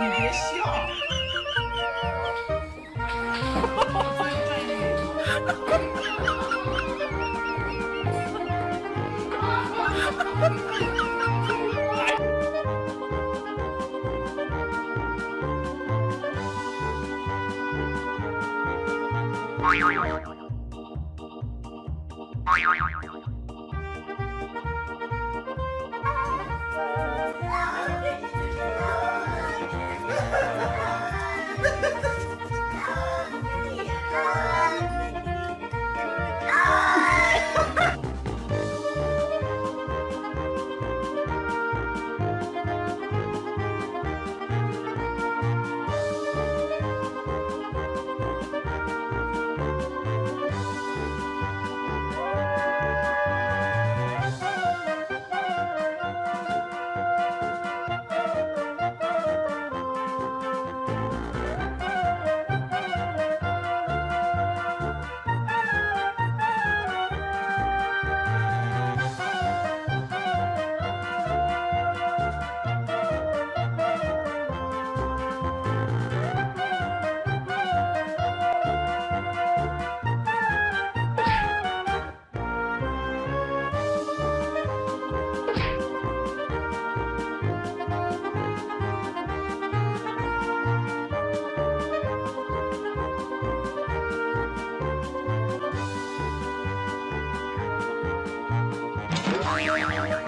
你别笑。Ha ha ha ha! いいよ。